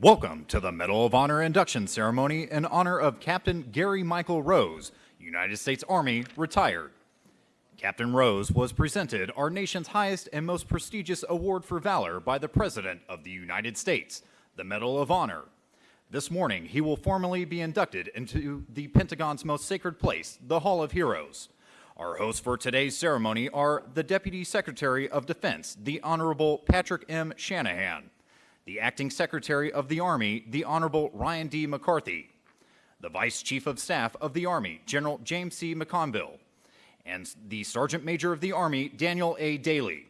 Welcome to the Medal of Honor induction ceremony in honor of Captain Gary Michael Rose, United States Army, retired. Captain Rose was presented our nation's highest and most prestigious award for valor by the President of the United States, the Medal of Honor. This morning, he will formally be inducted into the Pentagon's most sacred place, the Hall of Heroes. Our hosts for today's ceremony are the Deputy Secretary of Defense, the Honorable Patrick M. Shanahan, the Acting Secretary of the Army, the Honorable Ryan D. McCarthy, the Vice Chief of Staff of the Army, General James C. McConville, and the Sergeant Major of the Army, Daniel A. Dailey.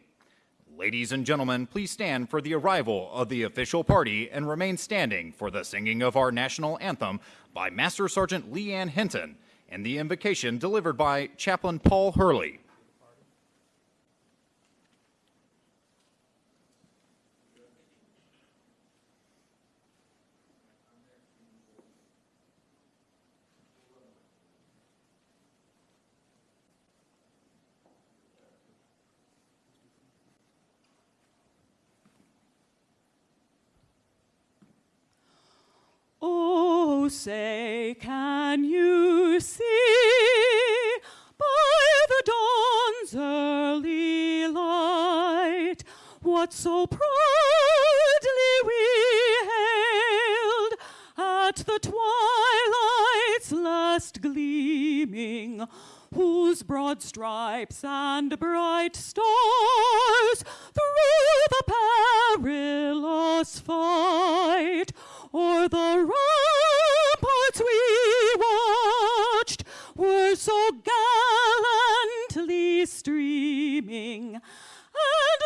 Ladies and gentlemen, please stand for the arrival of the official party and remain standing for the singing of our national anthem by Master Sergeant Leanne Hinton and the invocation delivered by Chaplain Paul Hurley. Oh, say, can you see by the dawn's early light what so proudly we hailed at the twilight's last gleaming? Whose broad stripes and bright stars through the perilous fight o'er the ramparts we watched were so gallantly streaming, and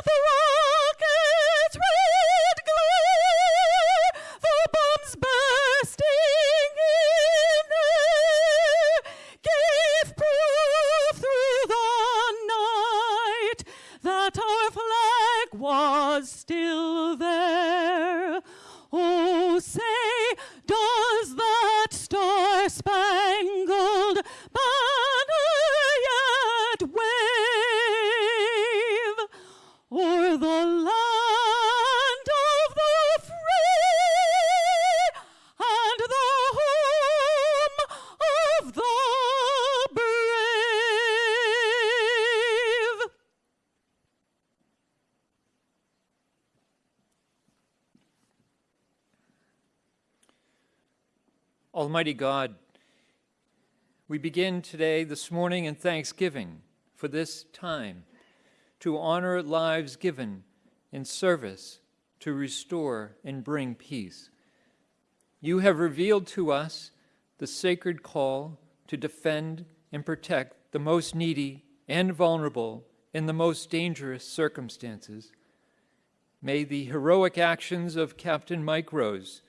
the Almighty God, we begin today, this morning, in thanksgiving for this time to honor lives given in service to restore and bring peace. You have revealed to us the sacred call to defend and protect the most needy and vulnerable in the most dangerous circumstances. May the heroic actions of Captain Mike Rose,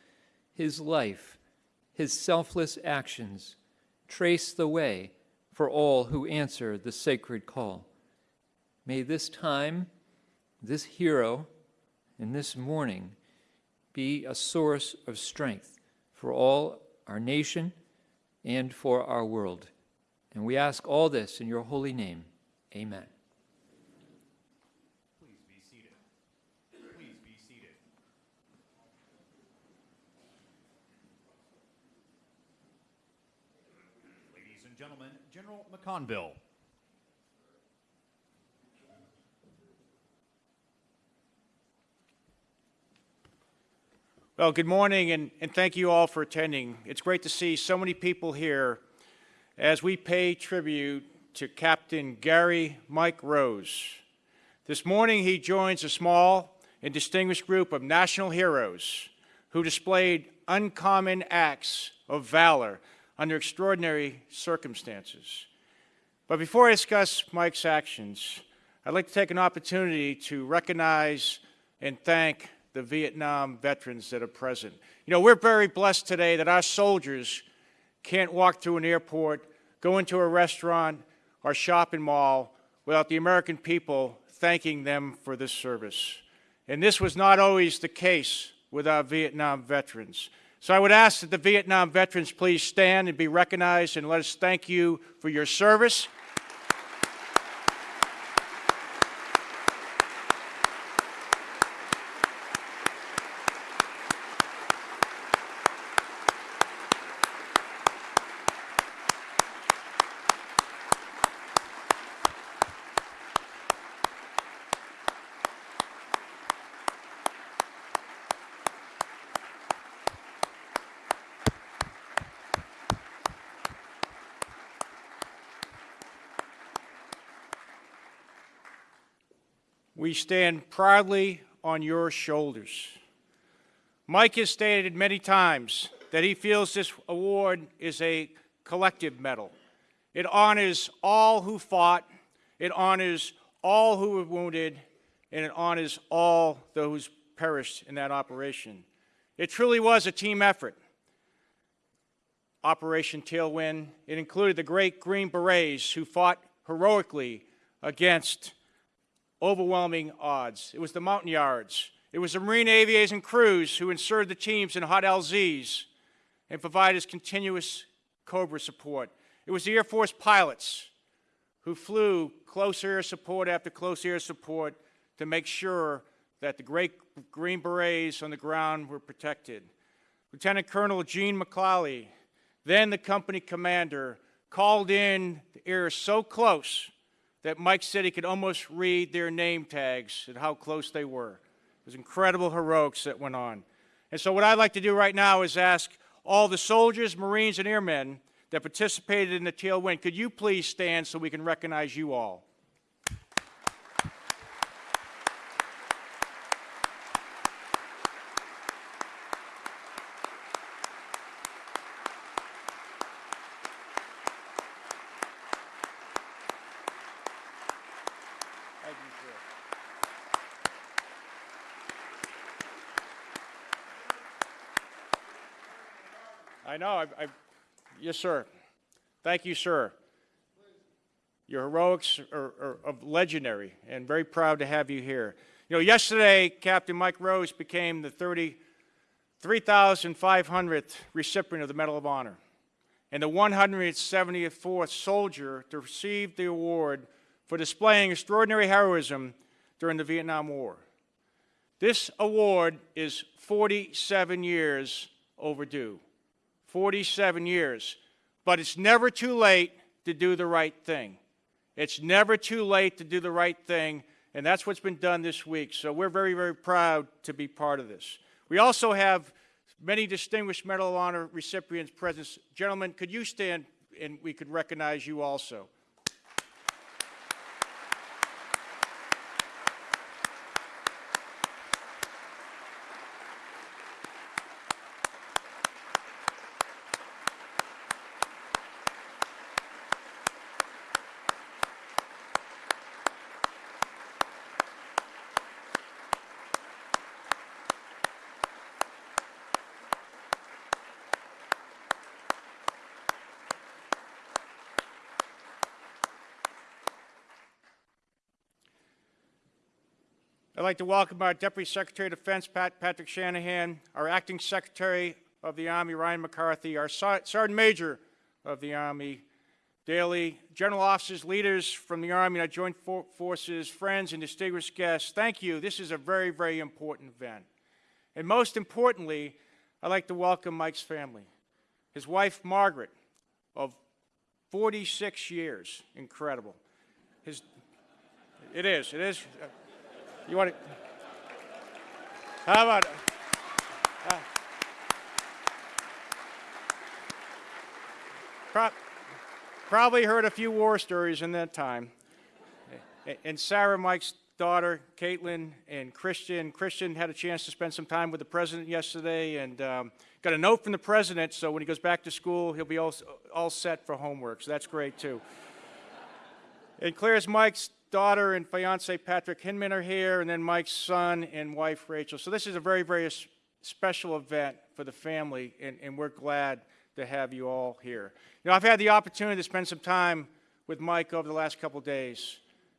his life, his selfless actions trace the way for all who answer the sacred call. May this time, this hero, and this morning be a source of strength for all our nation and for our world. And we ask all this in your holy name. Amen. Please be seated. Please be seated. Ladies and General McConville. Well, good morning, and, and thank you all for attending. It's great to see so many people here as we pay tribute to Captain Gary Mike Rose. This morning, he joins a small and distinguished group of national heroes who displayed uncommon acts of valor under extraordinary circumstances. But before I discuss Mike's actions, I'd like to take an opportunity to recognize and thank the Vietnam veterans that are present. You know, we're very blessed today that our soldiers can't walk through an airport, go into a restaurant or shopping mall without the American people thanking them for this service. And this was not always the case with our Vietnam veterans. So I would ask that the Vietnam veterans please stand and be recognized and let us thank you for your service. We stand proudly on your shoulders. Mike has stated many times that he feels this award is a collective medal. It honors all who fought, it honors all who were wounded, and it honors all those perished in that operation. It truly was a team effort. Operation Tailwind. It included the great Green Berets who fought heroically against overwhelming odds. It was the Montagnards. It was the Marine aviation crews who inserted the teams in hot LZs and provided continuous Cobra support. It was the Air Force pilots who flew close air support after close air support to make sure that the great Green Berets on the ground were protected. Lieutenant Colonel Gene McCarley, then the company commander, called in the air so close that Mike said he could almost read their name tags and how close they were. It was incredible heroics that went on. And so what I'd like to do right now is ask all the soldiers, Marines, and airmen that participated in the tailwind, could you please stand so we can recognize you all? Thank you, sir. Know, I, I, yes, sir. Thank you, sir. Your heroics are, are of legendary, and very proud to have you here. You know, yesterday, Captain Mike Rose became the 30, 3,500th recipient of the Medal of Honor, and the 174th soldier to receive the award for displaying extraordinary heroism during the Vietnam War. This award is 47 years overdue. 47 years. But it's never too late to do the right thing. It's never too late to do the right thing, and that's what's been done this week. So we're very, very proud to be part of this. We also have many distinguished Medal of Honor recipients present. Gentlemen, could you stand and we could recognize you also? I'd like to welcome our Deputy Secretary of Defense, Pat, Patrick Shanahan, our Acting Secretary of the Army, Ryan McCarthy, our Sergeant Major of the Army, Dailey, General Officers, leaders from the Army and our Joint For- Forces, friends, and distinguished guests. Thank you. This is a very, very important event. And most importantly, I'd like to welcome Mike's family. His wife, Margaret, of 46 years. Incredible. His, it is, it is. You want to? How about? Uh, pro- probably heard a few war stories in that time. And Sarah, Mike's daughter, Caitlin, and Christian. Christian had a chance to spend some time with the president yesterday and um, got a note from the president, so when he goes back to school, he'll be all, all set for homework, so that's great too. And Claire's Mike's daughter and fiance Patrick Hinman are here, and then Mike's son and wife Rachel. So this is a very, very special event for the family, and, and we're glad to have you all here. You know, I've had the opportunity to spend some time with Mike over the last couple days,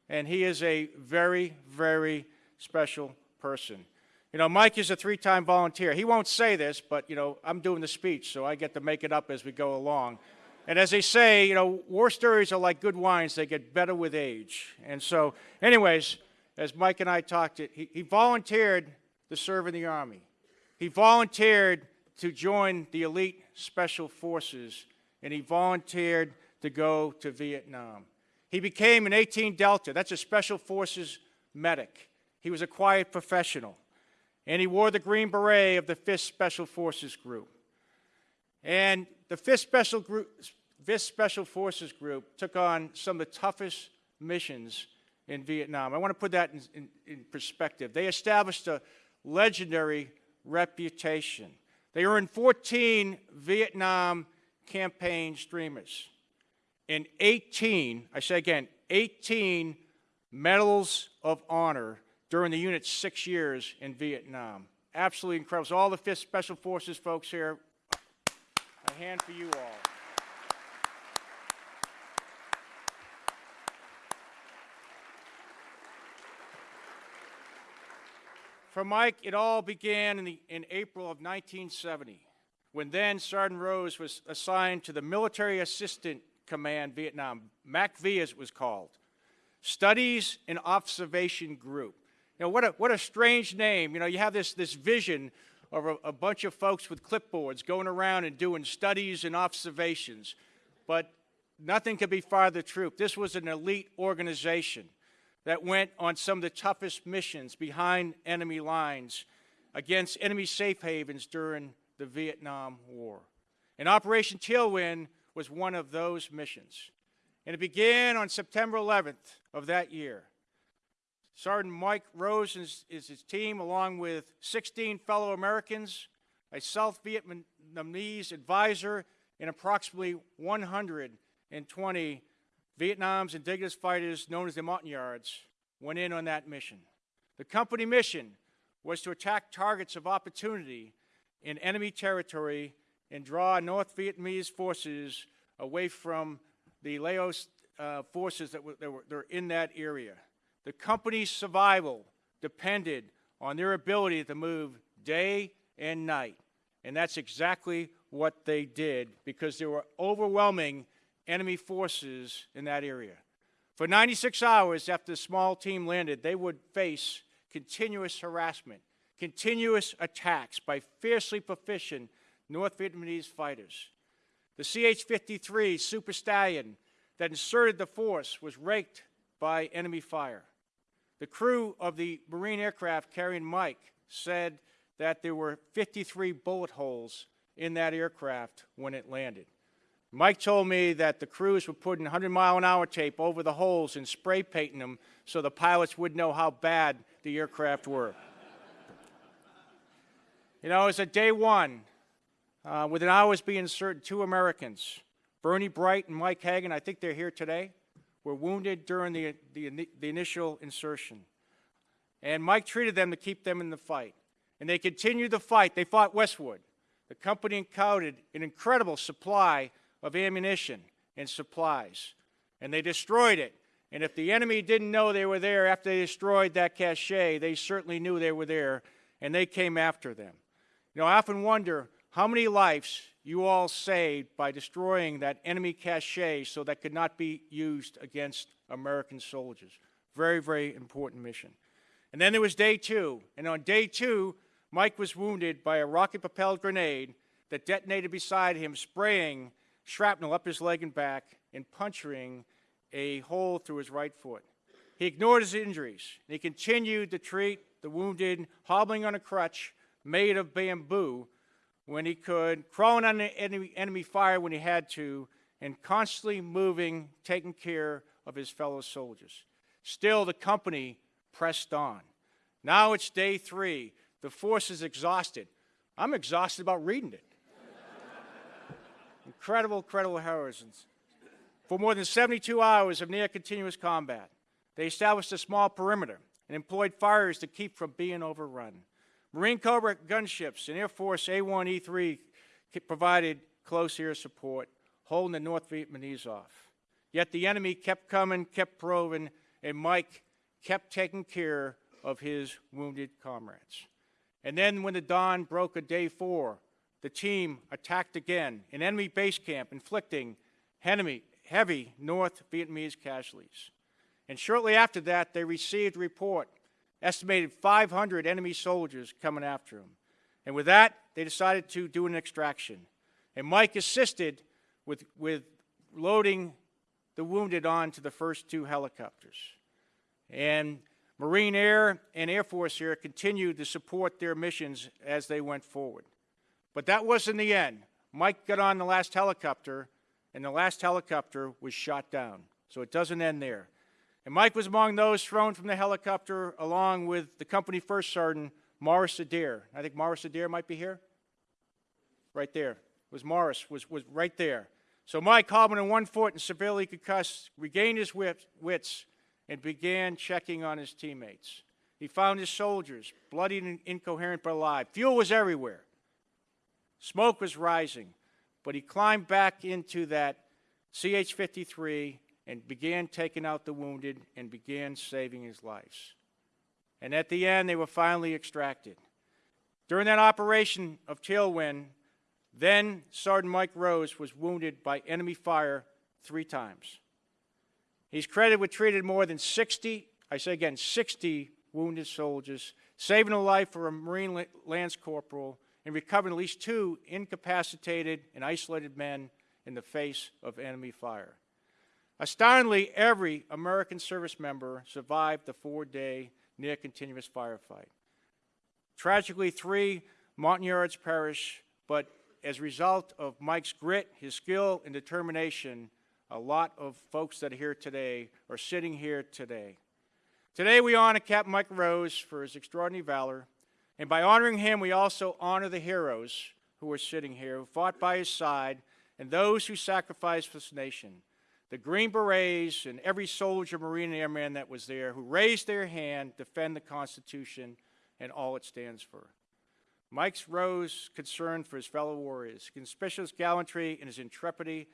and he is a very, very special person. You know, Mike is a three-time volunteer. He won't say this, but, you know, I'm doing the speech, so I get to make it up as we go along. And as they say, you know, war stories are like good wines, they get better with age. And so, anyways, as Mike and I talked, he, he volunteered to serve in the Army. He volunteered to join the elite special forces, and he volunteered to go to Vietnam. He became an 18 Delta, that's a special forces medic. He was a quiet professional, and he wore the Green Beret of the 5th Special Forces Group. And the 5th Special, Group, 5th Special Forces Group took on some of the toughest missions in Vietnam. I want to put that in, in, in perspective. They established a legendary reputation. They earned 14 Vietnam campaign streamers and 18, I say again, 18 medals of honor during the unit's six years in Vietnam. Absolutely incredible. So all the 5th Special Forces folks here, hand for you all. For Mike, it all began in, the, in April of 1970, when then Sergeant Rose was assigned to the Military Assistant Command Vietnam, MACV as it was called, Studies and Observation Group. You know, what a, what a strange name. You know, you have this, this vision of a, a bunch of folks with clipboards going around and doing studies and observations, but nothing could be farther true. This was an elite organization that went on some of the toughest missions behind enemy lines against enemy safe havens during the Vietnam War. And Operation Tailwind was one of those missions. And it began on September 11th of that year. Sergeant Mike Rose is, is his team, along with 16 fellow Americans, a South Vietnamese advisor, and approximately 120 Vietnam's indigenous fighters, known as the Montagnards, went in on that mission. The company mission was to attack targets of opportunity in enemy territory and draw North Vietnamese forces away from the Laos uh, forces that were, that were, that were in that area. The company's survival depended on their ability to move day and night. And that's exactly what they did because there were overwhelming enemy forces in that area. For 96 hours after the small team landed, they would face continuous harassment, continuous attacks by fiercely proficient North Vietnamese fighters. The CH-53 Super Stallion that inserted the force was raked by enemy fire. The crew of the Marine aircraft carrying Mike said that there were 53 bullet holes in that aircraft when it landed. Mike told me that the crews were putting 100 mile an hour tape over the holes and spray painting them so the pilots would know how bad the aircraft were. you know, it was a day one, uh, within hours being certain, two Americans, Bernie Bright and Mike Hagan, I think they're here today, were wounded during the, the, the initial insertion. And Mike treated them to keep them in the fight. And they continued the fight. They fought Westwood. The company encountered an incredible supply of ammunition and supplies. And they destroyed it. And if the enemy didn't know they were there after they destroyed that cache, they certainly knew they were there, and they came after them. You know, I often wonder how many lives you all saved by destroying that enemy cache so that could not be used against American soldiers. Very, very important mission. And then there was day two. And on day two, Mike was wounded by a rocket propelled grenade that detonated beside him, spraying shrapnel up his leg and back and puncturing a hole through his right foot. He ignored his injuries, and he continued to treat the wounded, hobbling on a crutch made of bamboo when he could, crawling under enemy, enemy fire when he had to, and constantly moving, taking care of his fellow soldiers. Still, the company pressed on. Now it's day three. The force is exhausted. I'm exhausted about reading it. Incredible, incredible heroisms. For more than 72 hours of near continuous combat, they established a small perimeter and employed fires to keep from being overrun. Marine Cobra gunships and Air Force A-1E3 provided close air support, holding the North Vietnamese off. Yet the enemy kept coming, kept probing, and Mike kept taking care of his wounded comrades. And then when the dawn broke of day four, the team attacked again an enemy base camp, inflicting heavy North Vietnamese casualties. And shortly after that, they received a report, estimated 500 enemy soldiers coming after them. And with that, they decided to do an extraction. And Mike assisted with, with loading the wounded onto the first two helicopters. And Marine Air and Air Force here continued to support their missions as they went forward. But that wasn't the end. Mike got on the last helicopter, and the last helicopter was shot down. So it doesn't end there. And Mike was among those thrown from the helicopter along with the company first sergeant, Morris Adair. I think Morris Adair might be here. Right there. Was Morris, was, was right there. So Mike, hobbling in one foot and severely concussed, regained his wit- wits and began checking on his teammates. He found his soldiers, bloodied and incoherent but alive. Fuel was everywhere. Smoke was rising, but he climbed back into that CH 53 and began taking out the wounded and began saving his lives. And at the end, they were finally extracted. During that operation of Tailwind, then Sergeant Mike Rose was wounded by enemy fire three times. He's credited with treating more than 60, I say again, 60 wounded soldiers, saving the life for a Marine Lance Corporal, and recovering at least two incapacitated and isolated men in the face of enemy fire. Astoundingly, every American service member survived the four-day near continuous firefight. Tragically, three Montagnards perished, but as a result of Mike's grit, his skill, and determination, a lot of folks that are here today are sitting here today. Today, we honor Captain Mike Rose for his extraordinary valor, and by honoring him, we also honor the heroes who are sitting here, who fought by his side, and those who sacrificed for this nation. The Green Berets and every soldier, Marine, and Airman that was there who raised their hand defend the Constitution and all it stands for. Mike's Rose concern for his fellow warriors, conspicuous gallantry and his intrepidity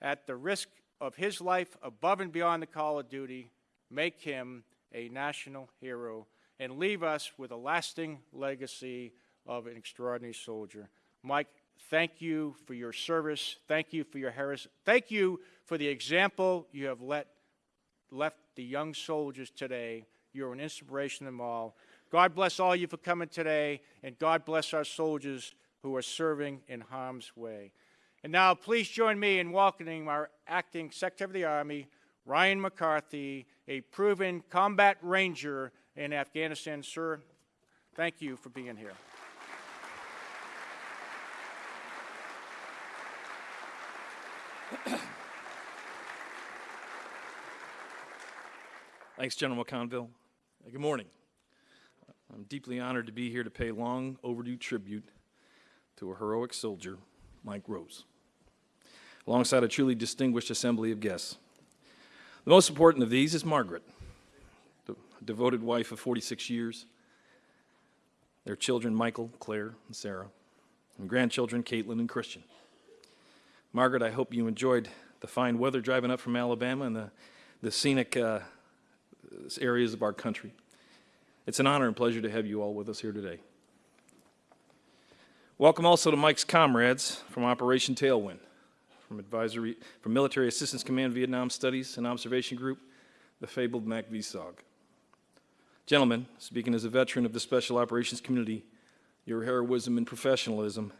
at the risk of his life above and beyond the call of duty make him a national hero and leave us with a lasting legacy of an extraordinary soldier. Mike, thank you for your service. Thank you for your heritage. Thank you for the example you have let, left the young soldiers today. You're an inspiration to them all. God bless all you for coming today, and God bless our soldiers who are serving in harm's way. And now, please join me in welcoming our acting Secretary of the Army, Ryan McCarthy, a proven combat ranger in Afghanistan. Sir, thank you for being here. Thanks, General McConville. Good morning. I'm deeply honored to be here to pay long overdue tribute to a heroic soldier, Mike Rose, alongside a truly distinguished assembly of guests. The most important of these is Margaret, the devoted wife of 46 years, their children, Michael, Claire, and Sarah, and grandchildren, Caitlin and Christian. Margaret, I hope you enjoyed the fine weather driving up from Alabama and the, the scenic uh, areas of our country. It's an honor and pleasure to have you all with us here today. Welcome also to Mike's comrades from Operation Tailwind, from advisory, from Military Assistance Command Vietnam Studies and Observation Group, the fabled MACVSOG. Gentlemen, speaking as a veteran of the Special Operations community, your heroism and professionalism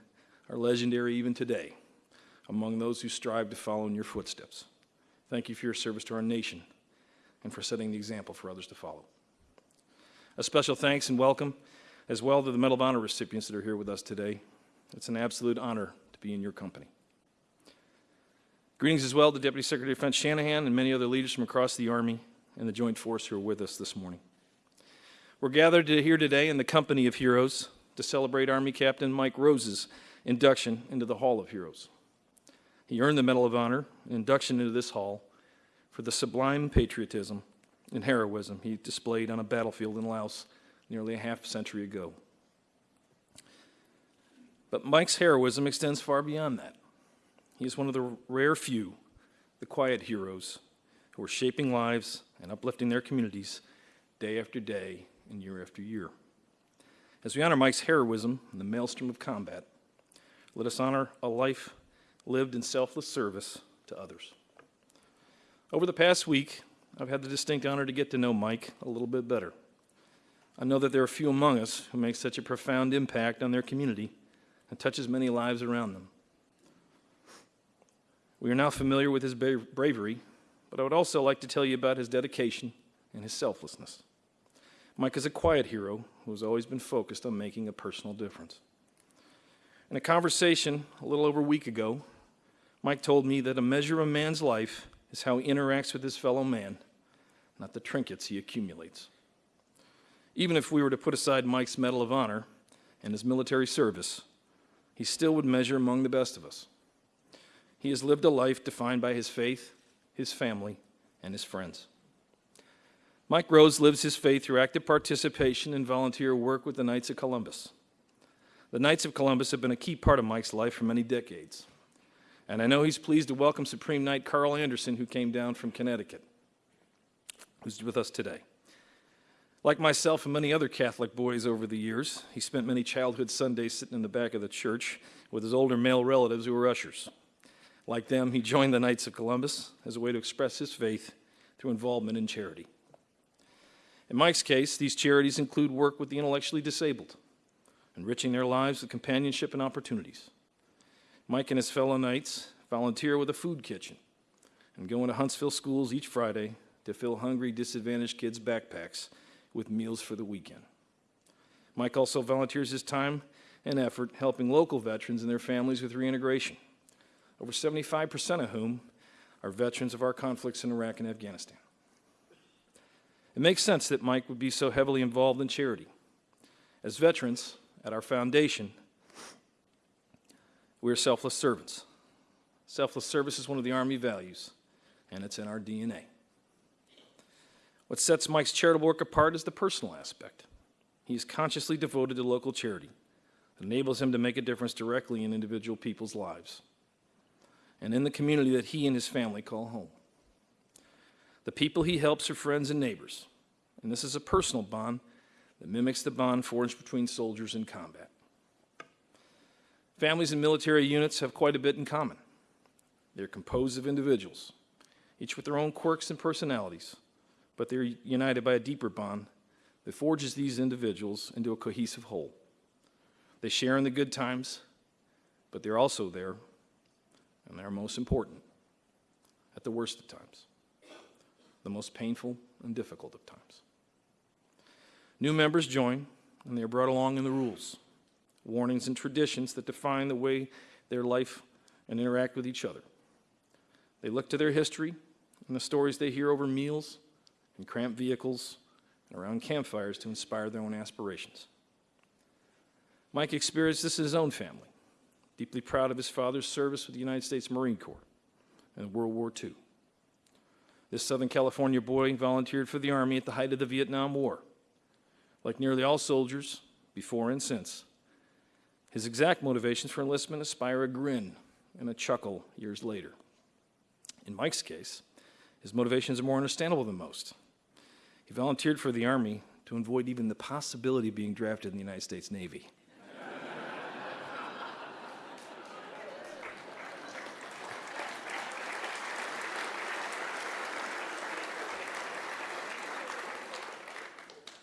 are legendary even today among those who strive to follow in your footsteps. Thank you for your service to our nation and for setting the example for others to follow. A special thanks and welcome as well to the Medal of Honor recipients that are here with us today. It's an absolute honor to be in your company. Greetings as well to Deputy Secretary of Defense Shanahan and many other leaders from across the Army and the Joint Force who are with us this morning. We're gathered here today in the company of heroes to celebrate Army Captain Mike Rose's induction into the Hall of Heroes. He earned the Medal of Honor, an induction into this hall, for the sublime patriotism and heroism he displayed on a battlefield in Laos nearly a half century ago. But Mike's heroism extends far beyond that. He is one of the rare few, the quiet heroes, who are shaping lives and uplifting their communities day after day and year after year. As we honor Mike's heroism in the maelstrom of combat, let us honor a life lived in selfless service to others. Over the past week, I've had the distinct honor to get to know Mike a little bit better. I know that there are few among us who make such a profound impact on their community and touches many lives around them. We are now familiar with his bravery, but I would also like to tell you about his dedication and his selflessness. Mike is a quiet hero who has always been focused on making a personal difference. In a conversation a little over a week ago, Mike told me that a measure of a man's life is how he interacts with his fellow man, not the trinkets he accumulates. Even if we were to put aside Mike's Medal of Honor and his military service, he still would measure among the best of us. He has lived a life defined by his faith, his family, and his friends. Mike Rose lives his faith through active participation and volunteer work with the Knights of Columbus. The Knights of Columbus have been a key part of Mike's life for many decades. And I know he's pleased to welcome Supreme Knight Carl Anderson, who came down from Connecticut, who's with us today. Like myself and many other Catholic boys over the years, he spent many childhood Sundays sitting in the back of the church with his older male relatives who were ushers. Like them, he joined the Knights of Columbus as a way to express his faith through involvement in charity. In Mike's case, these charities include work with the intellectually disabled, enriching their lives with companionship and opportunities. Mike and his fellow Knights volunteer with a food kitchen and go into Huntsville schools each Friday to fill hungry, disadvantaged kids' backpacks with meals for the weekend. Mike also volunteers his time and effort helping local veterans and their families with reintegration, over 75% of whom are veterans of our conflicts in Iraq and Afghanistan. It makes sense that Mike would be so heavily involved in charity. As veterans, at our foundation, we are selfless servants. Selfless service is one of the Army values, and it's in our DNA. What sets Mike's charitable work apart is the personal aspect. He is consciously devoted to local charity. It enables him to make a difference directly in individual people's lives and in the community that he and his family call home. The people he helps are friends and neighbors, and this is a personal bond that mimics the bond forged between soldiers in combat. Families and military units have quite a bit in common. They're composed of individuals, each with their own quirks and personalities, but they're united by a deeper bond that forges these individuals into a cohesive whole. They share in the good times, but they're also there, and they're most important, at the worst of times, the most painful and difficult of times. New members join, and they are brought along in the rules, warnings, and traditions that define the way their life and interact with each other. They look to their history and the stories they hear over meals in cramped vehicles and around campfires to inspire their own aspirations. Mike experienced this in his own family, deeply proud of his father's service with the United States Marine Corps in World War II. This Southern California boy volunteered for the Army at the height of the Vietnam War. Like nearly all soldiers, before and since, his exact motivations for enlistment inspire a grin and a chuckle years later. In Mike's case, his motivations are more understandable than most. He volunteered for the Army to avoid even the possibility of being drafted in the United States Navy.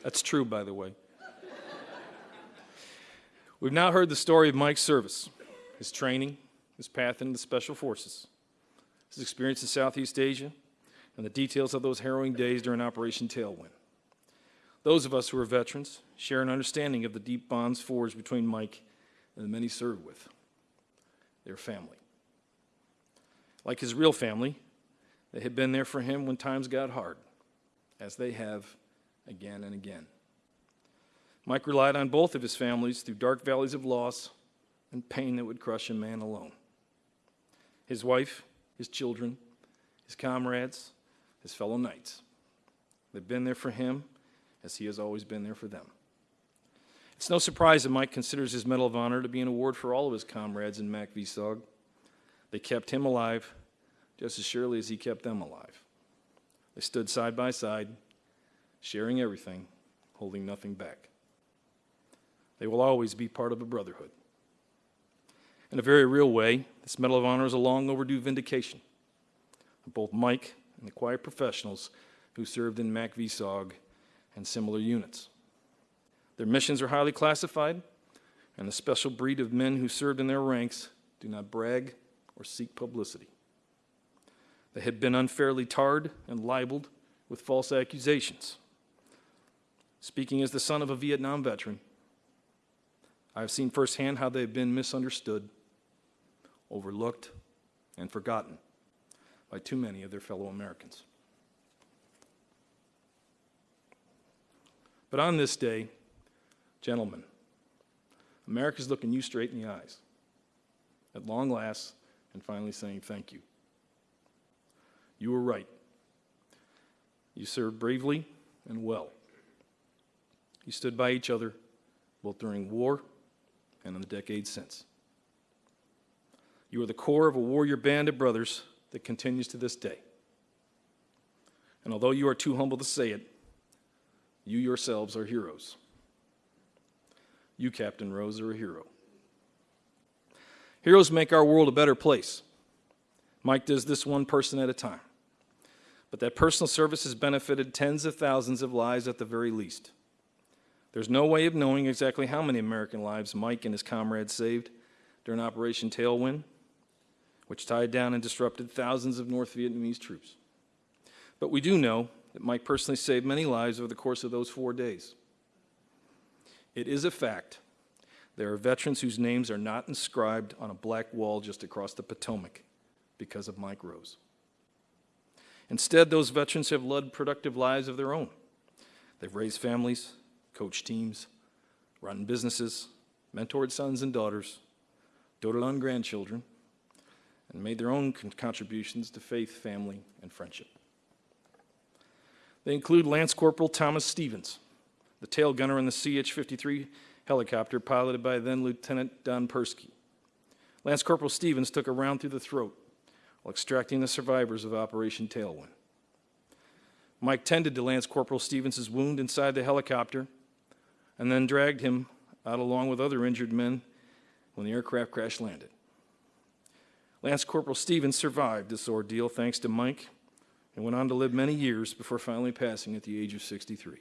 That's true, by the way. We've now heard the story of Mike's service, his training, his path into the Special Forces, his experience in Southeast Asia, and the details of those harrowing days during Operation Tailwind. Those of us who are veterans share an understanding of the deep bonds forged between Mike and the men he served with, their family. Like his real family, they had been there for him when times got hard, as they have again and again. Mike relied on both of his families through dark valleys of loss and pain that would crush a man alone. His wife, his children, his comrades, his fellow knights. They've been there for him as he has always been there for them. It's no surprise that Mike considers his Medal of Honor to be an award for all of his comrades in MACV-SOG. They kept him alive just as surely as he kept them alive. They stood side by side, sharing everything, holding nothing back. They will always be part of a brotherhood. In a very real way, this Medal of Honor is a long overdue vindication of both Mike and the quiet professionals who served in MACV-SOG and similar units. Their missions are highly classified, and the special breed of men who served in their ranks do not brag or seek publicity. They had been unfairly tarred and libeled with false accusations. Speaking as the son of a Vietnam veteran, I have seen firsthand how they have been misunderstood, overlooked, and forgotten by too many of their fellow Americans. But on this day, gentlemen, America's looking you straight in the eyes at long last and finally saying thank you. You were right. You served bravely and well. You stood by each other both during war and in the decades since. You are the core of a warrior band of brothers that continues to this day. And although you are too humble to say it, you yourselves are heroes. You, Captain Rose, are a hero. Heroes make our world a better place. Mike does this one person at a time. But that personal service has benefited tens of thousands of lives at the very least. There's no way of knowing exactly how many American lives Mike and his comrades saved during Operation Tailwind, which tied down and disrupted thousands of North Vietnamese troops. But we do know that Mike personally saved many lives over the course of those four days. It is a fact there are veterans whose names are not inscribed on a black wall just across the Potomac because of Mike Rose. Instead, those veterans have led productive lives of their own. They've raised families, coached teams, run businesses, mentored sons and daughters, doted on grandchildren, and made their own con- contributions to faith, family, and friendship. They include Lance Corporal Thomas Stevens, the tail gunner in the CH 53 helicopter piloted by then Lieutenant Don Persky. Lance Corporal Stevens took a round through the throat while extracting the survivors of Operation Tailwind. Mike tended to Lance Corporal Stevens' wound inside the helicopter and then dragged him out along with other injured men when the aircraft crash landed. Lance Corporal Stevens survived this ordeal thanks to Mike and went on to live many years before finally passing at the age of 63.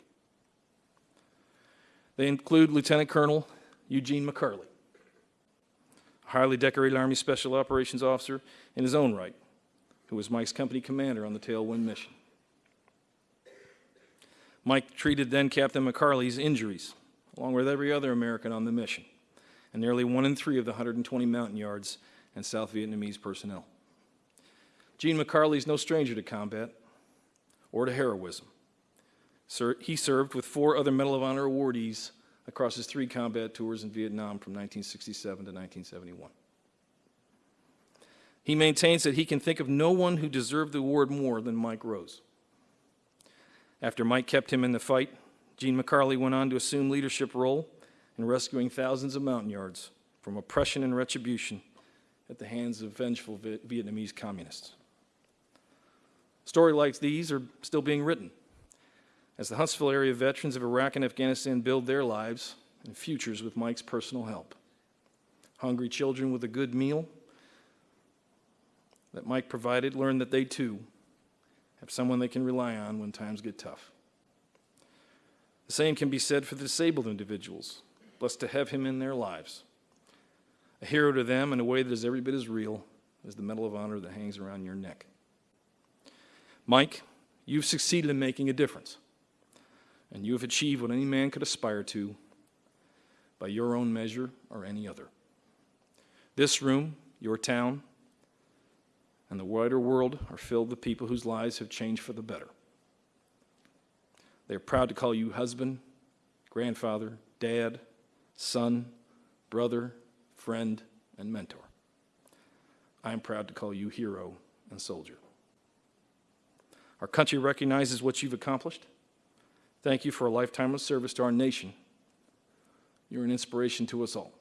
They include Lieutenant Colonel Eugene McCarley, a highly decorated Army Special Operations officer in his own right, who was Mike's company commander on the Tailwind mission. Mike treated then Captain McCarley's injuries, along with every other American on the mission, and nearly one in three of the 120 Montagnards and South Vietnamese personnel. Gene McCarley is no stranger to combat or to heroism. He served with four other Medal of Honor awardees across his three combat tours in Vietnam from 1967 to 1971. He maintains that he can think of no one who deserved the award more than Mike Rose. After Mike kept him in the fight, Gene McCarley went on to assume leadership role in rescuing thousands of Montagnards from oppression and retribution at the hands of vengeful Vietnamese communists. Stories like these are still being written as the Huntsville area veterans of Iraq and Afghanistan build their lives and futures with Mike's personal help. Hungry children with a good meal that Mike provided learn that they too have someone they can rely on when times get tough. The same can be said for the disabled individuals, blessed to have him in their lives. A hero to them in a way that is every bit as real as the Medal of Honor that hangs around your neck. Mike, you've succeeded in making a difference, and you have achieved what any man could aspire to by your own measure or any other. This room, your town, and the wider world are filled with people whose lives have changed for the better. They are proud to call you husband, grandfather, dad, son, brother, friend, and mentor. I am proud to call you hero and soldier. Our country recognizes what you've accomplished. Thank you for a lifetime of service to our nation. You're an inspiration to us all.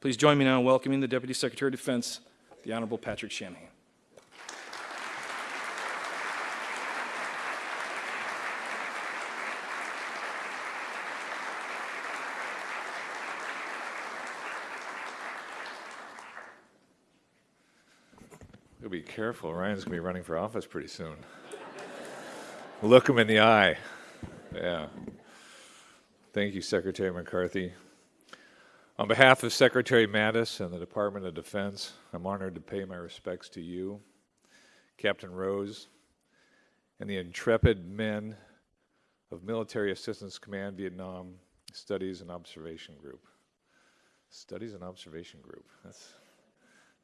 Please join me now in welcoming the Deputy Secretary of Defense, the Honorable Patrick Shanahan. You'll be careful. Ryan's going to be running for office pretty soon. Look him in the eye. Yeah. Thank you, Secretary McCarthy. On behalf of Secretary Mattis and the Department of Defense, I'm honored to pay my respects to you, Captain Rose, and the intrepid men of Military Assistance Command Vietnam Studies and Observation Group. Studies and Observation Group. That's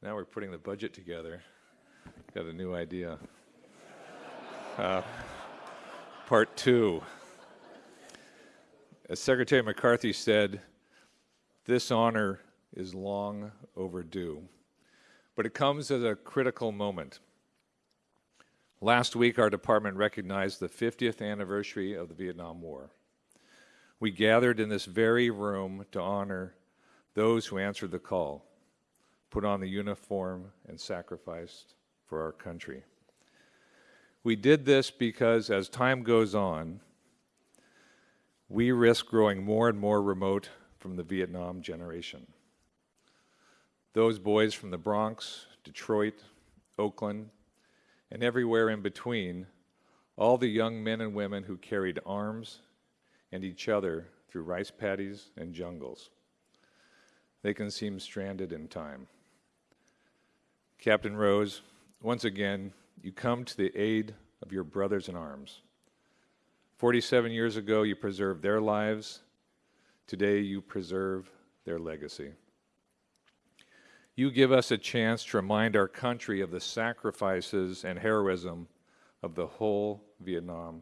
now we're putting the budget together. Got a new idea. Uh, part two. As Secretary McCarthy said, this honor is long overdue, but it comes at a critical moment. Last week, our department recognized the 50th anniversary of the Vietnam War. We gathered in this very room to honor those who answered the call, put on the uniform, and sacrificed for our country. We did this because as time goes on, we risk growing more and more remote from the Vietnam generation. Those boys from the Bronx, Detroit, Oakland, and everywhere in between, all the young men and women who carried arms and each other through rice paddies and jungles. They can seem stranded in time. Captain Rose, once again, you come to the aid of your brothers in arms. 47 years ago, you preserved their lives. Today, you preserve their legacy. You give us a chance to remind our country of the sacrifices and heroism of the whole Vietnam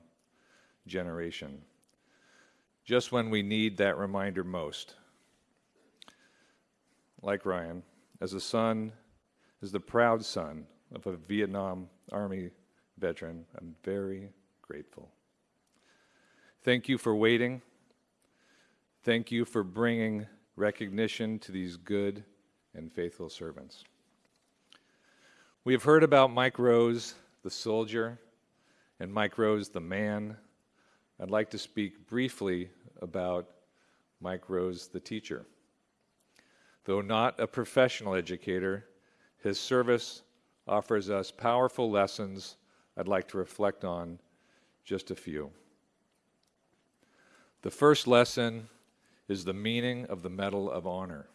generation, just when we need that reminder most. Like Ryan, as a son, as the proud son of a Vietnam Army veteran, I'm very grateful. Thank you for waiting. Thank you for bringing recognition to these good and faithful servants. We have heard about Mike Rose, the soldier, and Mike Rose, the man. I'd like to speak briefly about Mike Rose, the teacher. Though not a professional educator, his service offers us powerful lessons I'd like to reflect on just a few. The first lesson is the meaning of the Medal of Honor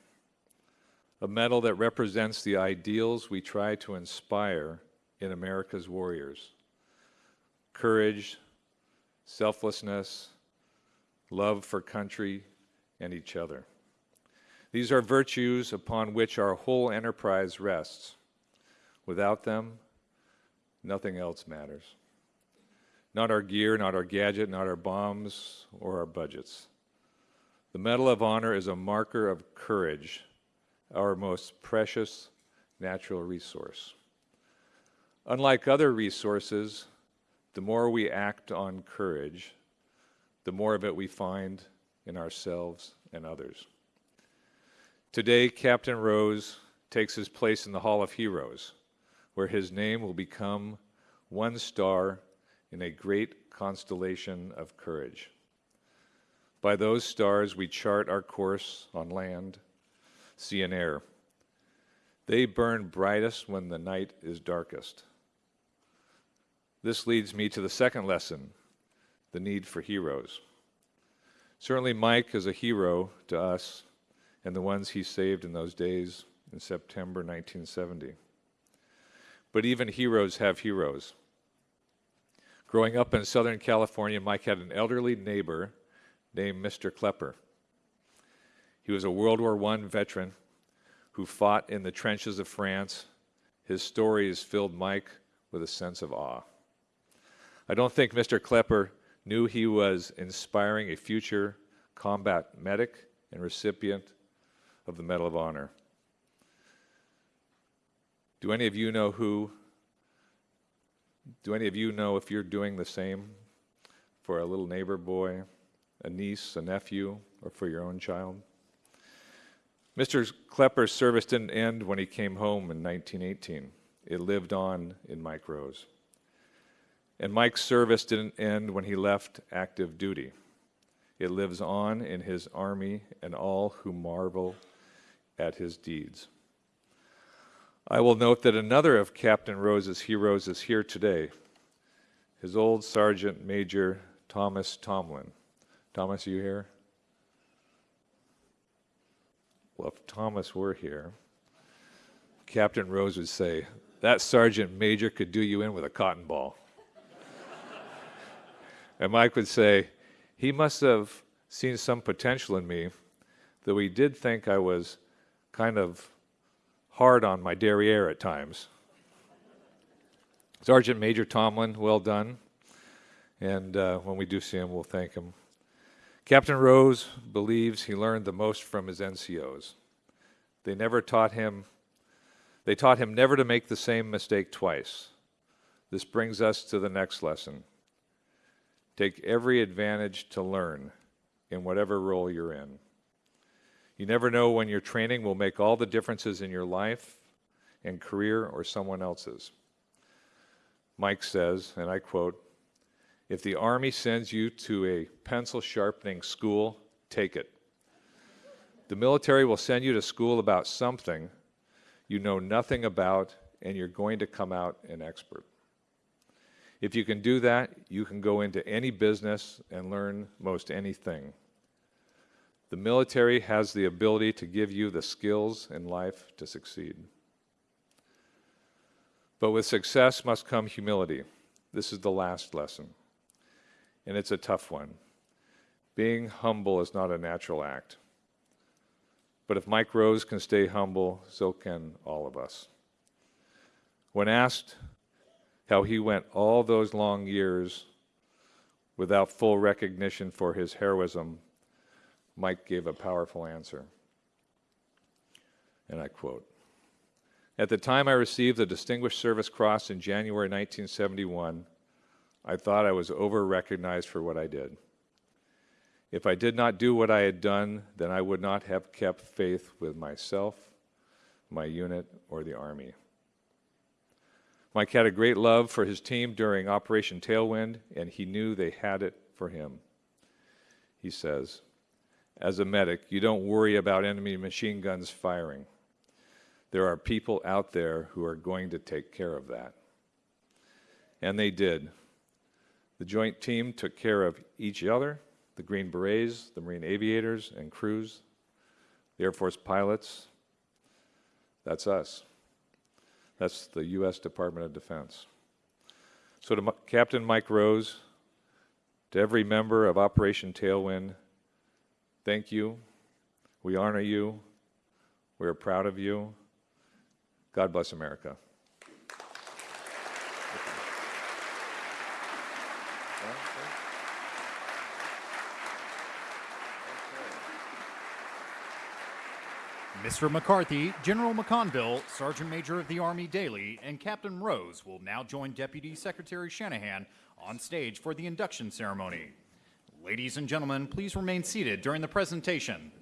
a medal that represents the ideals we try to inspire in America's warriors courage, selflessness, love for country and each other. These are virtues upon which our whole enterprise rests. Without them, nothing else matters. Not our gear, not our gadget, not our bombs, or our budgets. The Medal of Honor is a marker of courage our most precious natural resource. Unlike other resources, the more we act on courage, the more of it we find in ourselves and others. Today, Captain Rose takes his place in the Hall of Heroes, where his name will become one star in a great constellation of courage. By those stars, we chart our course on land sea, and air. They burn brightest when the night is darkest. This leads me to the second lesson the need for heroes. Certainly, Mike is a hero to us and the ones he saved in those days in September 1970. But even heroes have heroes. Growing up in Southern California, Mike had an elderly neighbor named Mr. Klepper. He was a World War I veteran who fought in the trenches of France. His stories filled Mike with a sense of awe. I don't think Mr. Klepper knew he was inspiring a future combat medic and recipient of the Medal of Honor. Do any of you know who? Do any of you know if you're doing the same for a little neighbor boy, a niece, a nephew, or for your own child? Mr. Klepper's service didn't end when he came home in 1918. It lived on in Mike Rose. And Mike's service didn't end when he left active duty. It lives on in his army and all who marvel at his deeds. I will note that another of Captain Rose's heroes is here today, his old Sergeant Major Thomas Tomlin. Thomas, are you here? Well, if Thomas were here, Captain Rose would say, That sergeant major could do you in with a cotton ball. and Mike would say, He must have seen some potential in me, though he did think I was kind of hard on my derriere at times. Sergeant Major Tomlin, well done. And uh, when we do see him, we'll thank him. Captain Rose believes he learned the most from his NCOs. They never taught him, they taught him never to make the same mistake twice. This brings us to the next lesson. Take every advantage to learn in whatever role you're in. You never know when your training will make all the differences in your life and career or someone else's. Mike says, and I quote, if the Army sends you to a pencil sharpening school, take it. The military will send you to school about something you know nothing about and you're going to come out an expert. If you can do that, you can go into any business and learn most anything. The military has the ability to give you the skills in life to succeed. But with success must come humility. This is the last lesson, and it's a tough one. Being humble is not a natural act. But if Mike Rose can stay humble, so can all of us. When asked how he went all those long years without full recognition for his heroism, Mike gave a powerful answer. And I quote At the time I received the Distinguished Service Cross in January 1971, I thought I was over recognized for what I did. If I did not do what I had done, then I would not have kept faith with myself, my unit, or the Army. Mike had a great love for his team during Operation Tailwind, and he knew they had it for him. He says, As a medic, you don't worry about enemy machine guns firing. There are people out there who are going to take care of that. And they did. The joint team took care of each other the Green Berets, the Marine aviators and crews, the Air Force pilots. That's us. That's the U.S. Department of Defense. So, to M- Captain Mike Rose, to every member of Operation Tailwind, thank you. We honor you. We are proud of you. God bless America. Mr. McCarthy, General McConville, Sergeant Major of the Army Dailey, and Captain Rose will now join Deputy Secretary Shanahan on stage for the induction ceremony. Ladies and gentlemen, please remain seated during the presentation.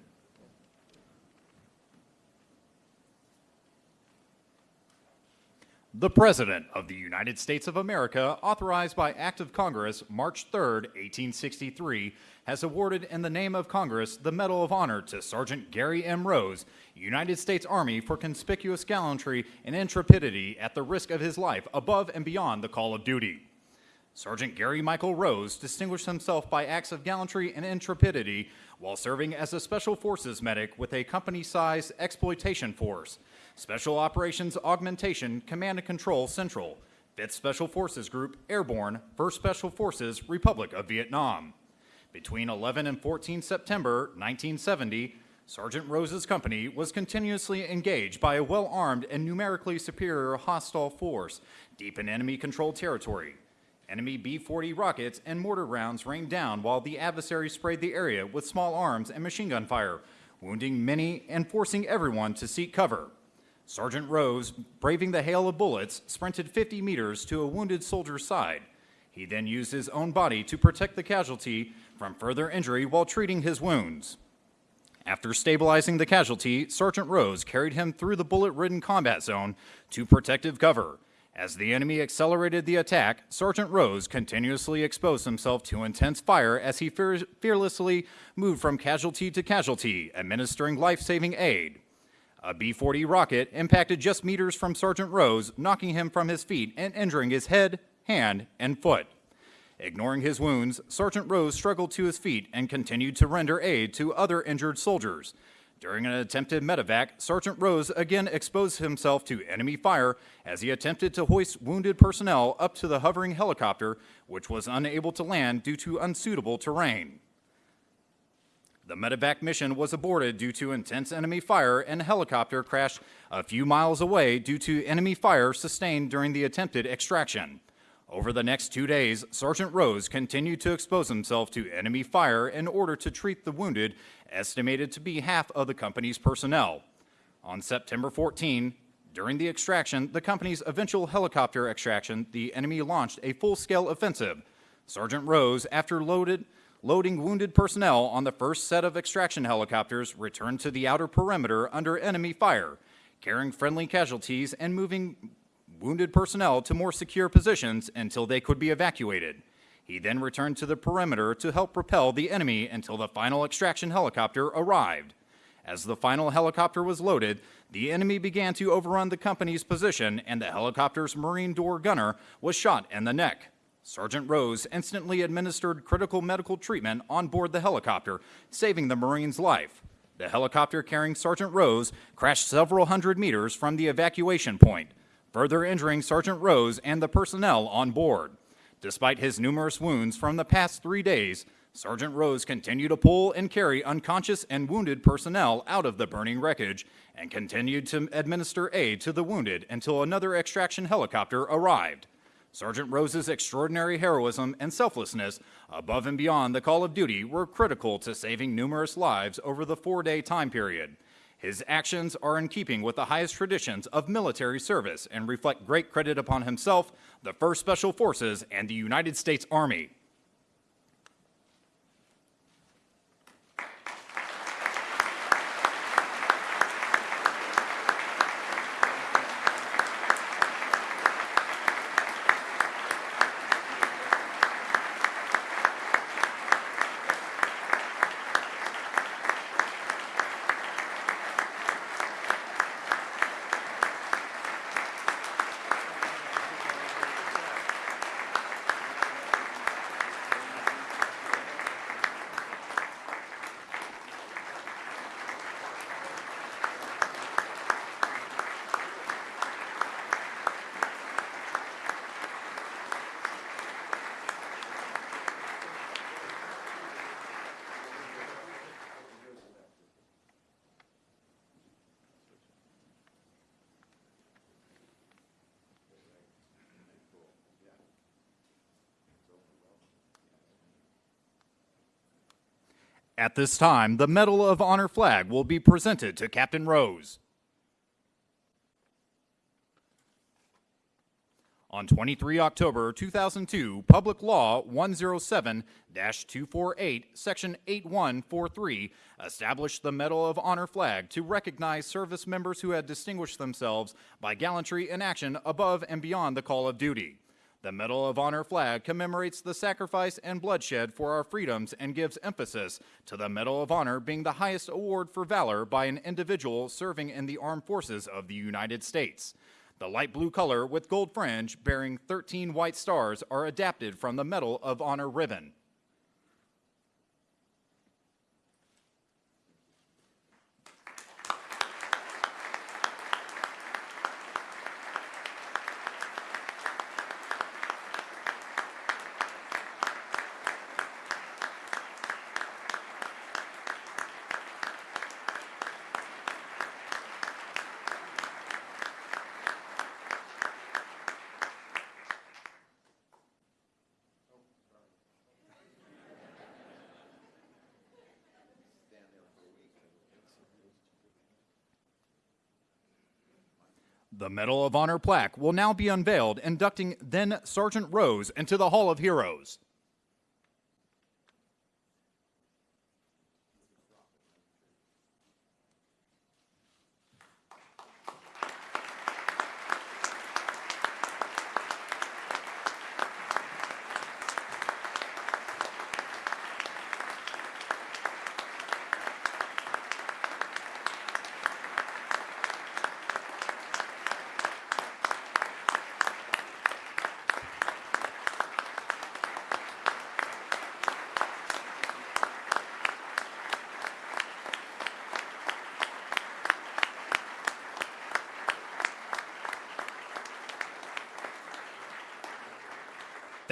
The President of the United States of America, authorized by Act of Congress March 3, 1863, has awarded in the name of Congress the Medal of Honor to Sergeant Gary M. Rose, United States Army, for conspicuous gallantry and intrepidity at the risk of his life above and beyond the call of duty. Sergeant Gary Michael Rose distinguished himself by acts of gallantry and intrepidity while serving as a Special Forces medic with a company sized exploitation force, Special Operations Augmentation Command and Control Central, 5th Special Forces Group Airborne, 1st Special Forces Republic of Vietnam. Between 11 and 14 September 1970, Sergeant Rose's company was continuously engaged by a well armed and numerically superior hostile force deep in enemy controlled territory. Enemy B 40 rockets and mortar rounds rained down while the adversary sprayed the area with small arms and machine gun fire, wounding many and forcing everyone to seek cover. Sergeant Rose, braving the hail of bullets, sprinted 50 meters to a wounded soldier's side. He then used his own body to protect the casualty from further injury while treating his wounds. After stabilizing the casualty, Sergeant Rose carried him through the bullet ridden combat zone to protective cover. As the enemy accelerated the attack, Sergeant Rose continuously exposed himself to intense fire as he fear- fearlessly moved from casualty to casualty, administering life saving aid. A B 40 rocket impacted just meters from Sergeant Rose, knocking him from his feet and injuring his head, hand, and foot. Ignoring his wounds, Sergeant Rose struggled to his feet and continued to render aid to other injured soldiers. During an attempted medevac, Sergeant Rose again exposed himself to enemy fire as he attempted to hoist wounded personnel up to the hovering helicopter, which was unable to land due to unsuitable terrain. The medevac mission was aborted due to intense enemy fire, and a helicopter crashed a few miles away due to enemy fire sustained during the attempted extraction. Over the next two days, Sergeant Rose continued to expose himself to enemy fire in order to treat the wounded, estimated to be half of the company's personnel. On September 14, during the extraction, the company's eventual helicopter extraction, the enemy launched a full-scale offensive. Sergeant Rose, after loaded, loading wounded personnel on the first set of extraction helicopters, returned to the outer perimeter under enemy fire, carrying friendly casualties and moving wounded personnel to more secure positions until they could be evacuated. He then returned to the perimeter to help repel the enemy until the final extraction helicopter arrived. As the final helicopter was loaded, the enemy began to overrun the company's position and the helicopter's marine door gunner was shot in the neck. Sergeant Rose instantly administered critical medical treatment on board the helicopter, saving the Marine's life. The helicopter carrying Sergeant Rose crashed several hundred meters from the evacuation point, further injuring Sergeant Rose and the personnel on board. Despite his numerous wounds from the past three days, Sergeant Rose continued to pull and carry unconscious and wounded personnel out of the burning wreckage and continued to administer aid to the wounded until another extraction helicopter arrived. Sergeant Rose's extraordinary heroism and selflessness above and beyond the call of duty were critical to saving numerous lives over the four-day time period. His actions are in keeping with the highest traditions of military service and reflect great credit upon himself, the 1st Special Forces, and the United States Army. At this time, the Medal of Honor flag will be presented to Captain Rose. On 23 October 2002, Public Law 107 248, Section 8143, established the Medal of Honor flag to recognize service members who had distinguished themselves by gallantry in action above and beyond the call of duty. The Medal of Honor flag commemorates the sacrifice and bloodshed for our freedoms and gives emphasis to the Medal of Honor being the highest award for valor by an individual serving in the armed forces of the United States. The light blue color with gold fringe bearing 13 white stars are adapted from the Medal of Honor ribbon. Medal of Honor plaque will now be unveiled, inducting then Sergeant Rose into the Hall of Heroes.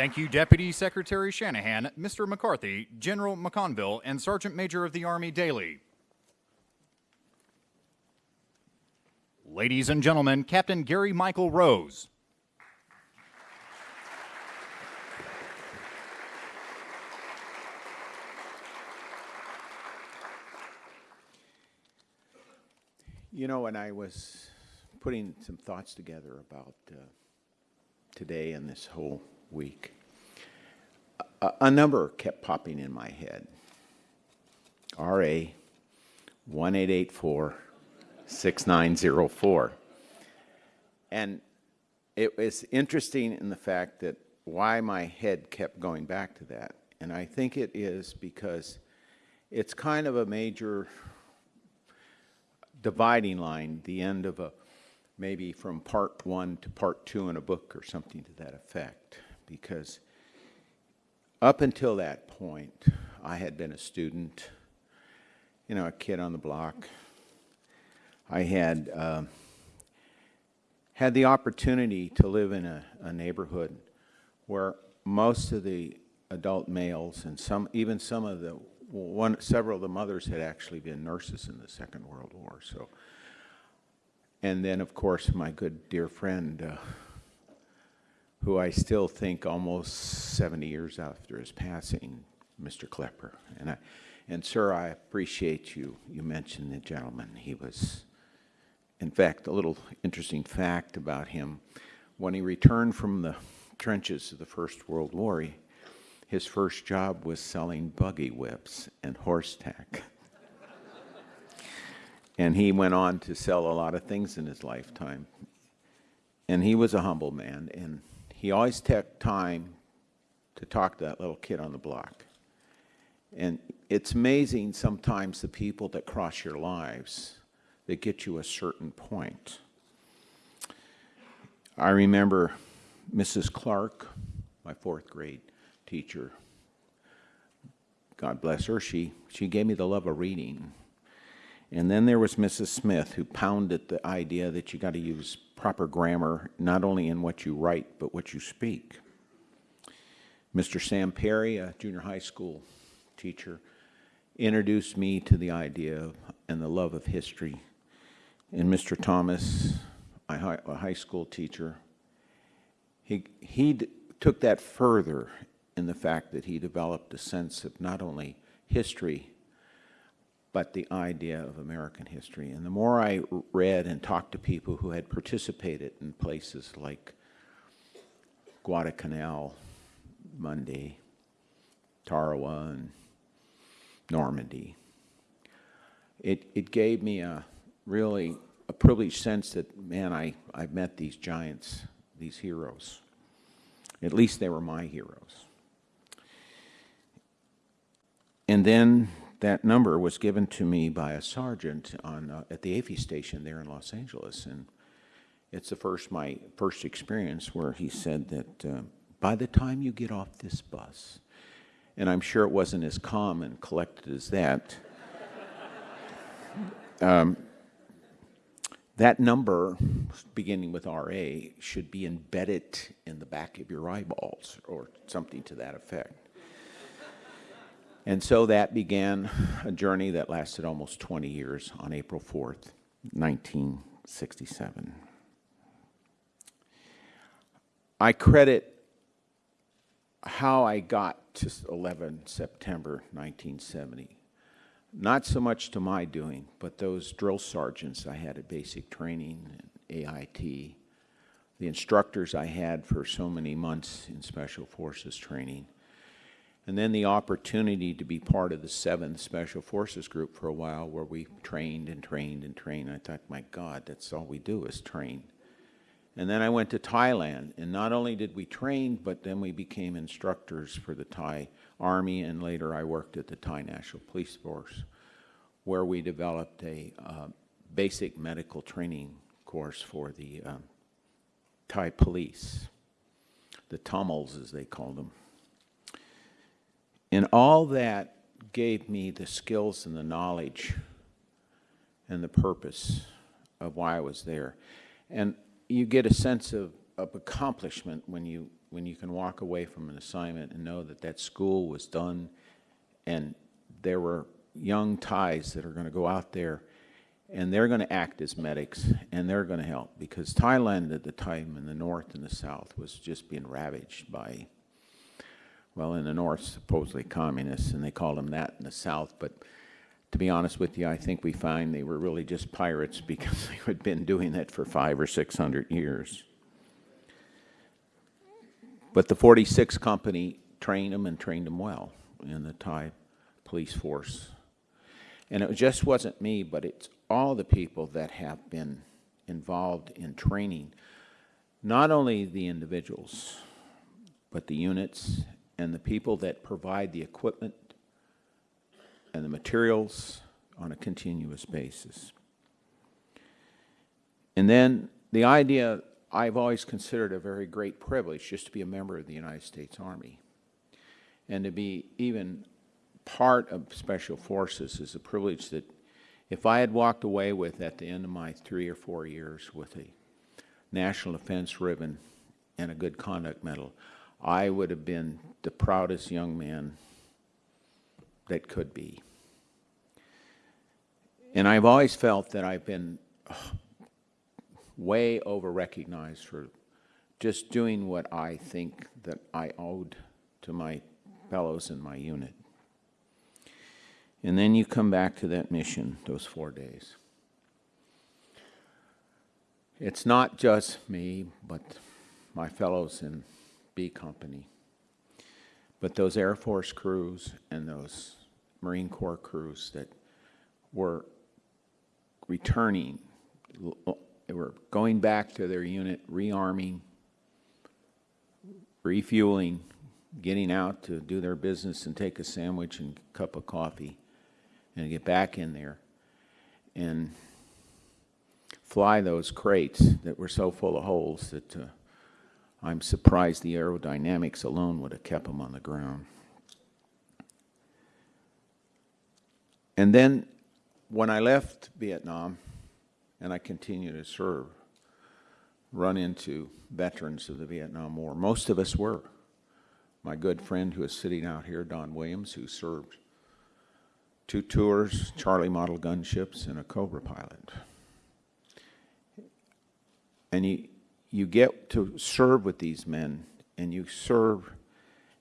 Thank you, Deputy Secretary Shanahan, Mr. McCarthy, General McConville, and Sergeant Major of the Army Dailey. Ladies and gentlemen, Captain Gary Michael Rose. You know, when I was putting some thoughts together about uh, today and this whole week, a, a number kept popping in my head. RA 1884 6904. And it was interesting in the fact that why my head kept going back to that. And I think it is because it's kind of a major dividing line, the end of a, maybe from part one to part two in a book or something to that effect. Because up until that point, I had been a student, you know, a kid on the block. I had um, had the opportunity to live in a, a neighborhood where most of the adult males and some, even some of the one, several of the mothers had actually been nurses in the Second World War. So, and then of course my good dear friend, uh, who I still think almost 70 years after his passing, Mr. Klepper. And I, and sir, I appreciate you. You mentioned the gentleman. He was, in fact, a little interesting fact about him. When he returned from the trenches of the First World War, he, his first job was selling buggy whips and horse tack. and he went on to sell a lot of things in his lifetime. And he was a humble man, and he always took time to talk to that little kid on the block. And it's amazing sometimes the people that cross your lives that get you a certain point. I remember Mrs. Clark, my fourth grade teacher. God bless her. She, she gave me the love of reading. And then there was Mrs. Smith, who pounded the idea that you got to use proper grammar, not only in what you write, but what you speak. Mr. Sam Perry, a junior high school teacher, introduced me to the idea and the love of history. And Mr. Thomas, a high, a high school teacher, he, he took that further in the fact that he developed a sense of not only history, but the idea of American history. And the more I read and talked to people who had participated in places like Guadalcanal, Munda, Tarawa, and Normandy, it, it gave me a really a privileged sense that, man, I, I've met these giants, these heroes. At least they were my heroes. And then that number was given to me by a sergeant on, uh, at the AFI station there in Los Angeles. And it's the first, my first experience where he said that uh, by the time you get off this bus, and I'm sure it wasn't as calm and collected as that, um, that number, beginning with RA, should be embedded in the back of your eyeballs or something to that effect. And so that began a journey that lasted almost 20 years on April 4th, 1967. I credit how I got to 11 September 1970, not so much to my doing, but those drill sergeants I had at basic training and AIT, the instructors I had for so many months in Special Forces training, and then the opportunity to be part of the 7th Special Forces Group for a while where we trained and trained and trained. I thought, my God, that's all we do is train. And then I went to Thailand, and not only did we train, but then we became instructors for the Thai Army, and later I worked at the Thai National Police Force, where we developed a uh, basic medical training course for the um, Thai police, the Tamils as they called them. And all that gave me the skills and the knowledge and the purpose of why I was there. And you get a sense of, of accomplishment when you, when you can walk away from an assignment and know that that school was done and there were young Thais that are going to go out there and they're going to act as medics and they're going to help because Thailand at the time in the north and the south was just being ravaged by well, in the north, supposedly communists, and they called them that in the south, but to be honest with you, I think we find they were really just pirates because they had been doing that for five or six hundred years. But the 46th Company trained them and trained them well in the Thai police force. And it just wasn't me, but it's all the people that have been involved in training, not only the individuals, but the units and the people that provide the equipment and the materials on a continuous basis. And then the idea I've always considered a very great privilege just to be a member of the United States Army. And to be even part of Special Forces is a privilege that if I had walked away with at the end of my three or four years with a National Defense Ribbon and a Good Conduct Medal, I would have been the proudest young man that could be. And I've always felt that I've been way over recognized for just doing what I think that I owed to my fellows in my unit. And then you come back to that mission, those four days. It's not just me, but my fellows in B Company, but those Air Force crews and those Marine Corps crews that were returning, they were going back to their unit, rearming, refueling, getting out to do their business and take a sandwich and cup of coffee and get back in there and fly those crates that were so full of holes that uh, I'm surprised the aerodynamics alone would have kept them on the ground. And then when I left Vietnam and I continued to serve, run into veterans of the Vietnam War. Most of us were. My good friend who is sitting out here, Don Williams, who served two tours, Charlie model gunships, and a Cobra pilot. And you, you get to serve with these men, and you serve,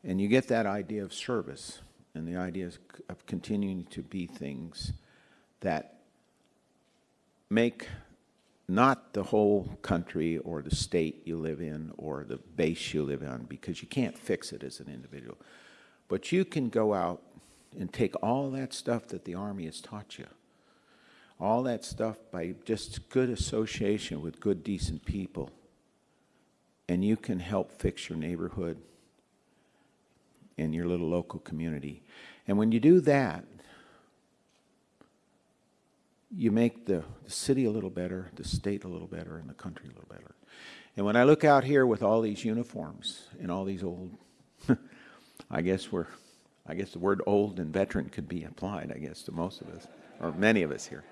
and you get that idea of service, and the idea of continuing to be things that make not the whole country or the state you live in or the base you live on, because you can't fix it as an individual. But you can go out and take all that stuff that the Army has taught you, all that stuff by just good association with good, decent people, and you can help fix your neighborhood and your little local community. And when you do that, you make the, the city a little better, the state a little better, and the country a little better. And when I look out here with all these uniforms and all these old, I guess we're, I guess the word old and veteran could be applied, I guess, to most of us, or many of us here.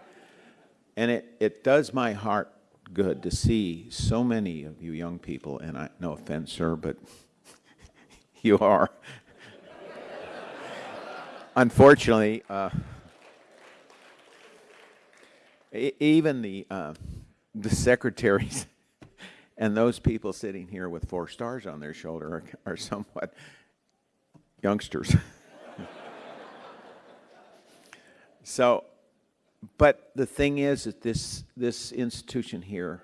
And it, it does my heart good to see so many of you young people, and I, no offense, sir, but you are. Unfortunately, uh, even the uh, the secretaries and those people sitting here with four stars on their shoulder are, are somewhat youngsters. so, but the thing is that this this institution here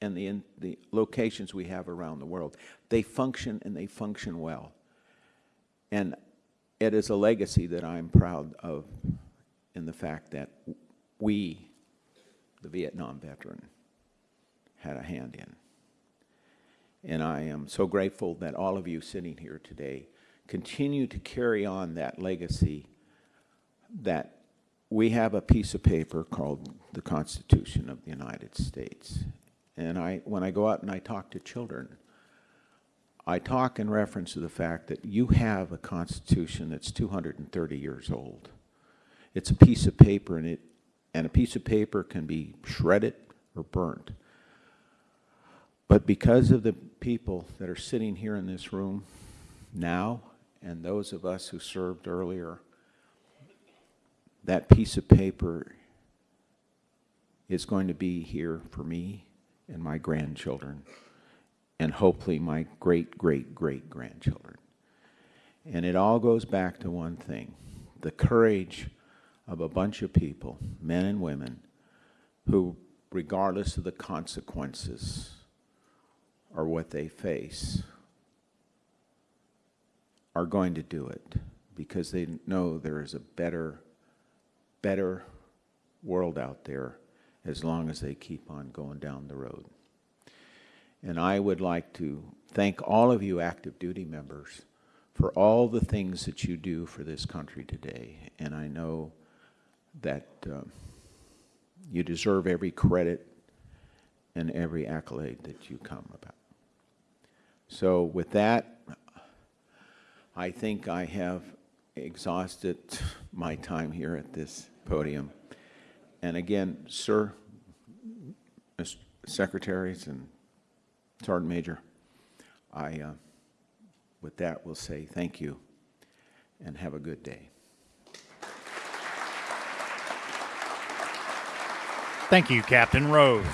and the in, the locations we have around the world, they function and they function well. And it is a legacy that I'm proud of in the fact that we the Vietnam veteran had a hand in. And I am so grateful that all of you sitting here today continue to carry on that legacy that we have a piece of paper called the Constitution of the United States. And I, when I go out and I talk to children, I talk in reference to the fact that you have a Constitution that's 230 years old. It's a piece of paper and it and a piece of paper can be shredded or burnt. But because of the people that are sitting here in this room now, and those of us who served earlier, that piece of paper is going to be here for me and my grandchildren, and hopefully my great, great, great grandchildren. And it all goes back to one thing the courage of a bunch of people, men and women, who, regardless of the consequences or what they face, are going to do it because they know there is a better, better world out there as long as they keep on going down the road. And I would like to thank all of you active duty members for all the things that you do for this country today. And I know that um, you deserve every credit and every accolade that you come about. So with that, I think I have exhausted my time here at this podium. And again, sir, secretaries and Sergeant Major, I, uh, with that, will say thank you and have a good day. Thank you, Captain Rose.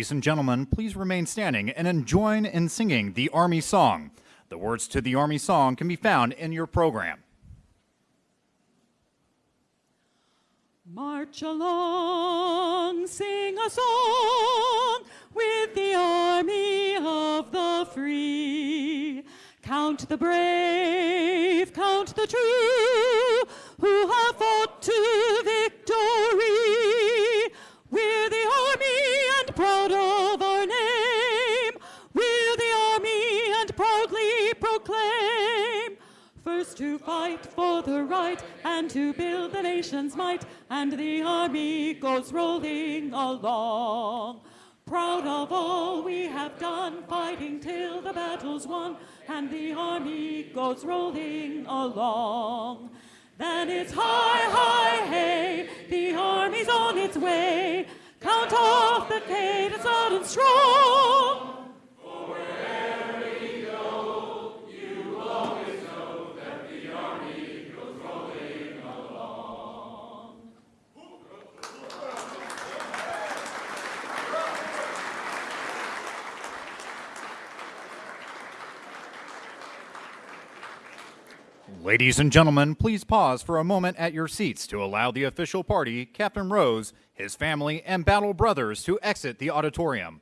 Ladies and gentlemen, please remain standing and join in singing the Army Song. The words to the Army Song can be found in your program. March along, sing a song with the army of the free. Count the brave, count the true, who have fought to victory. To fight for the right and to build the nation's might, and the army goes rolling along. Proud of all we have done, fighting till the battle's won, and the army goes rolling along. Then it's high, high, hey, the army's on its way. Count off the cadence loud and strong. Ladies and gentlemen, please pause for a moment at your seats to allow the official party, Captain Rose, his family, and battle brothers to exit the auditorium.